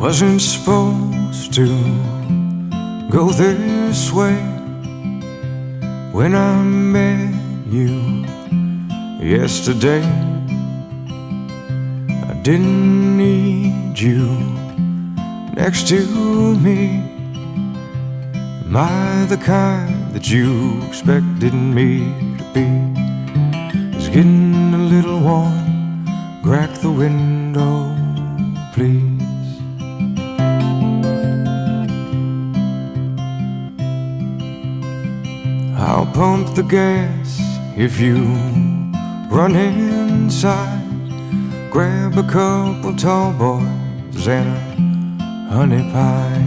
wasn't supposed to go this way when I met you yesterday. I didn't need you next to me. Am I the kind that you expected me to be? It's getting a little warm. Crack the window, please. I'll pump the gas if you run inside. Grab a couple tall boys and a honey pie.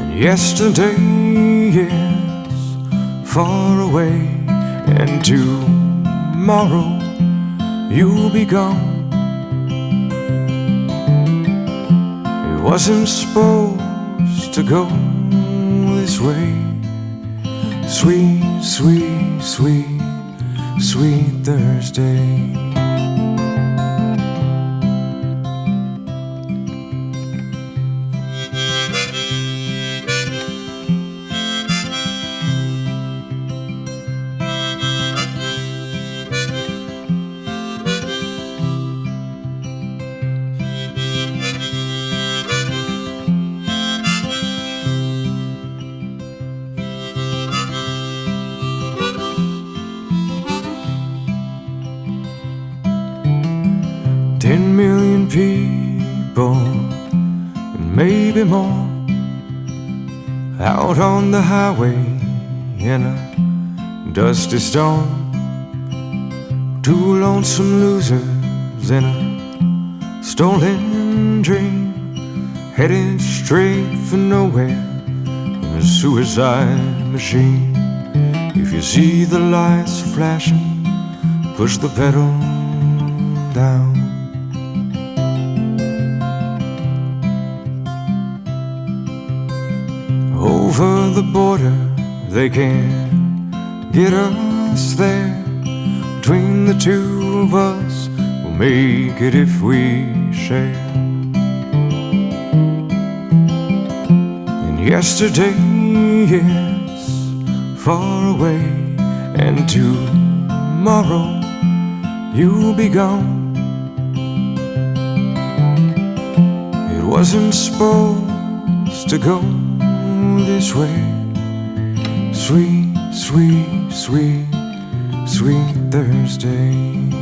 And yesterday is far away, and tomorrow you'll be gone. It wasn't supposed to go this way. Sweet, sweet, sweet, sweet Thursday. Million people, and maybe more, out on the highway in a dusty storm. Two lonesome losers in a stolen dream, headed straight for nowhere in a suicide machine. If you see the lights flashing, push the pedal down. The border, they can't get us there. Between the two of us, we'll make it if we share. And yesterday is far away, and tomorrow you'll be gone. It wasn't supposed to go this way. Sweet, sweet, sweet, sweet Thursday.